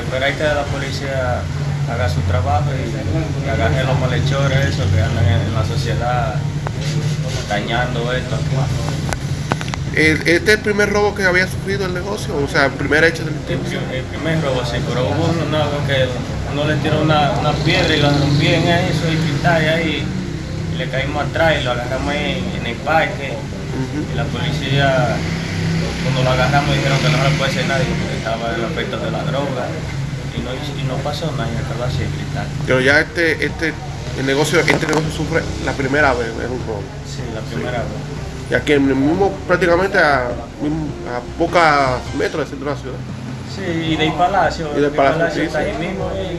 esperar que la policía haga su trabajo y, agarre los malhechores que andan en, la sociedad dañando esto. ¿Este es el primer robo que había sufrido el negocio? O sea, el primer hecho El, delictivo. pri- el primer robo sí, pero hubo uno nuevo que uno le tiró una, una piedra y lo rompí en eso y quitar ahí y le caímos atrás y lo agarramos en, en el parque y la policía cuando lo agarramos dijeron que no le puede hacer nadie porque estaba el aspecto de la droga y no, y no pasó nada y acabó así cristal. Pero ya este, este, el negocio, este negocio sufre la primera vez, es un robo. Sí, la primera vez. Y aquí en el mismo, prácticamente a, a pocos metros del centro de la ciudad. Sí, y del palacio, Y del Palacio, sí, está sí. ahí mismo y,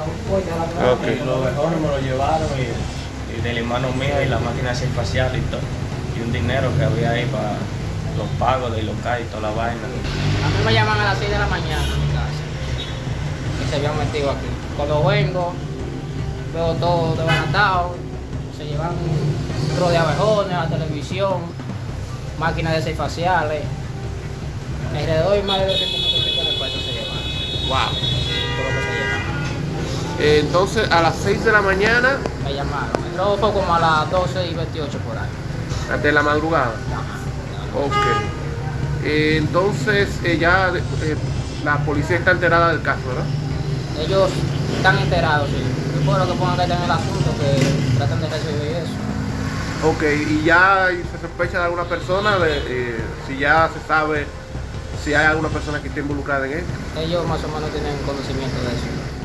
Ok. y los vejones me lo llevaron y, y del hermano mío y la máquina esa facial y todo. Y un dinero que había ahí para los pagos de local y toda la vaina. A mí me llaman a las 6 de la mañana a mi casa. Y se habían metido aquí. Cuando vengo, veo todo desbaratado. Se llevan un tro de abejones, la televisión, máquinas de seis faciales. Alrededor de más de 200 mil pesos de pesos se llevan. Wow. Todo lo que se llevan. Eh, entonces a las 6 de la mañana, Me llamaron. Fue como a las 12 y 28 por ahí. de la madrugada. Ok. Eh, entonces eh, ya eh, la policía está enterada del caso, ¿verdad? Ellos están enterados, sí. Yo puedo que pongan que en el asunto, que tratan de resolver eso. Ok, y ya se sospecha de alguna persona, de, eh, si ya se sabe si hay alguna persona que esté involucrada en esto. Ellos más o menos tienen conocimiento de eso.